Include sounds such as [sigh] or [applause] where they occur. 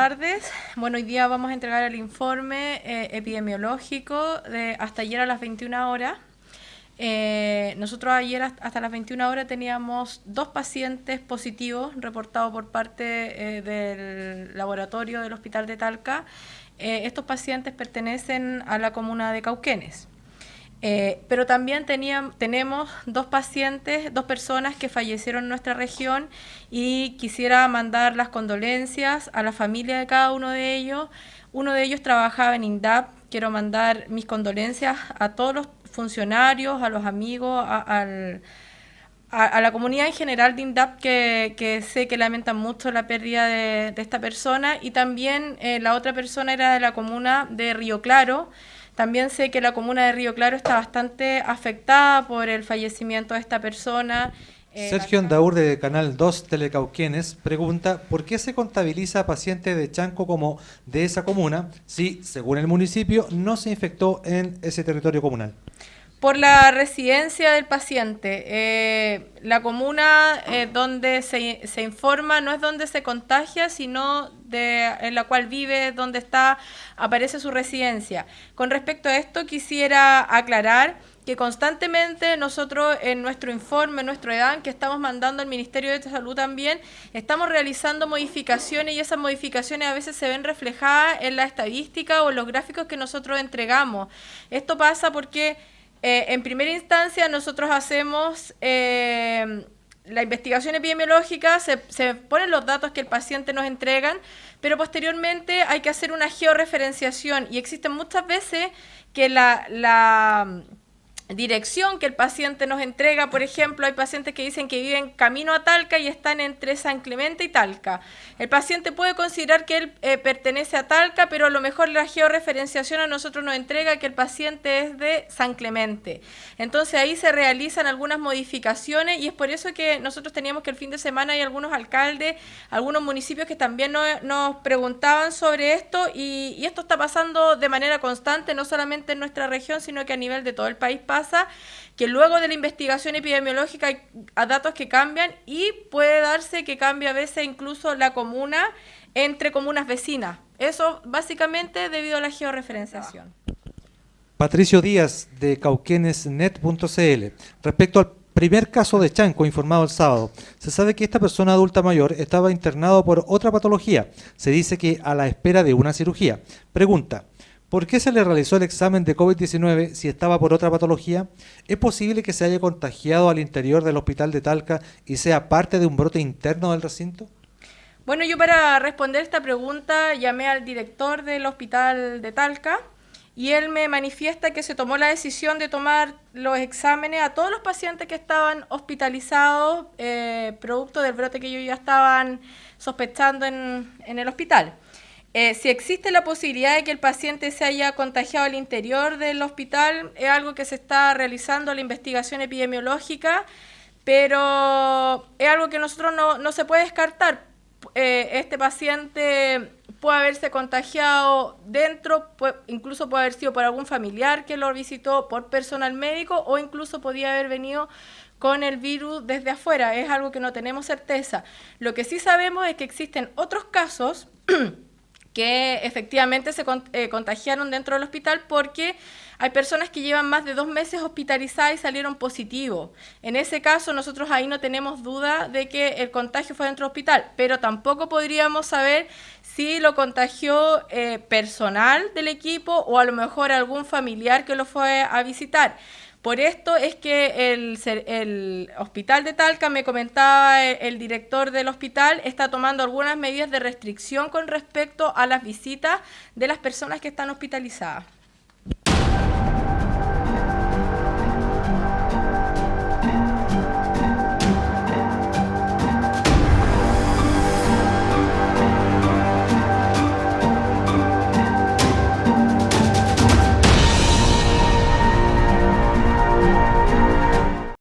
tardes. Bueno, hoy día vamos a entregar el informe eh, epidemiológico de hasta ayer a las 21 horas. Eh, nosotros ayer hasta las 21 horas teníamos dos pacientes positivos reportados por parte eh, del laboratorio del Hospital de Talca. estos pacientes pertenecen a la comuna de Cauquenes. Eh, pero también tenemos dos pacientes, dos personas que fallecieron en nuestra región y quisiera mandar las condolencias a la familia de cada uno de ellos. Uno de ellos trabajaba en INDAP, quiero mandar mis condolencias a todos los funcionarios, a los amigos, a, la comunidad en general de INDAP que, sé que lamentan mucho la pérdida de, esta persona y también eh, la otra persona era de la comuna de Río Claro, también sé que la comuna de Río Claro está bastante afectada por el fallecimiento de esta persona. Eh, Sergio Andaur de Canal 2 Telecauquienes pregunta ¿por qué se contabiliza a pacientes de Chanco como de esa comuna si, según el municipio, no se infectó en ese territorio comunal? Por la residencia del paciente. Eh, la comuna eh, donde se, se, informa no es donde se contagia, sino de, en la cual vive, donde está, aparece su residencia. Con respecto a esto, quisiera aclarar que constantemente nosotros en nuestro informe, en nuestro EDAN, que estamos mandando al Ministerio de Salud también, estamos realizando modificaciones y esas modificaciones a veces se ven reflejadas en la estadística o en los gráficos que nosotros entregamos. Esto pasa porque eh, en primera instancia, nosotros hacemos eh, la investigación epidemiológica, se, ponen los datos que el paciente nos entregan, pero posteriormente hay que hacer una georreferenciación. Y existen muchas veces que la, la dirección que el paciente nos entrega, por ejemplo, hay pacientes que dicen que viven camino a Talca y están entre San Clemente y Talca. El paciente puede considerar que él eh, pertenece a Talca, pero a lo mejor la georreferenciación a nosotros nos entrega que el paciente es de San Clemente. Entonces ahí se realizan algunas modificaciones y es por eso que nosotros teníamos que el fin de semana hay algunos alcaldes, algunos municipios que también nos, preguntaban sobre esto y, y esto está pasando de manera constante, no solamente en nuestra región, sino que a nivel de todo el país que luego de la investigación epidemiológica hay datos que cambian y puede darse que cambie a veces incluso la comuna entre comunas vecinas. Eso básicamente debido a la georreferenciación. Patricio Díaz de cauquenesnet.cl. Respecto al primer caso de Chanco informado el sábado, se sabe que esta persona adulta mayor estaba internado por otra patología. Se dice que a la espera de una cirugía. Pregunta, ¿Por qué se le realizó el examen de COVID-19 si estaba por otra patología? ¿Es posible que se haya contagiado al interior del hospital de Talca y sea parte de un brote interno del recinto? Bueno, yo para responder esta pregunta llamé al director del hospital de Talca y él me manifiesta que se tomó la decisión de tomar los exámenes a todos los pacientes que estaban hospitalizados eh, producto del brote que ellos ya estaban sospechando en, en el hospital. Eh, si existe la posibilidad de que el paciente se haya contagiado al interior del hospital, es algo que se está realizando la investigación epidemiológica, pero es algo que nosotros no, no se puede descartar. Eh, este paciente puede haberse contagiado dentro, incluso puede haber sido por algún familiar que lo visitó, por personal médico o incluso podía haber venido con el virus desde afuera. Es algo que no tenemos certeza. Lo que sí sabemos es que existen otros casos [clears throat] que efectivamente se eh, contagiaron dentro del hospital porque hay personas que llevan más de dos meses hospitalizadas y salieron positivos. En ese caso nosotros ahí no tenemos duda de que el contagio fue dentro del hospital, pero tampoco podríamos saber si lo contagió eh, personal del equipo o a lo mejor algún familiar que lo fue a visitar. Por esto es que el, hospital de Talca, me comentaba el, director del hospital, está tomando algunas medidas de restricción con respecto a las visitas de las personas que están hospitalizadas.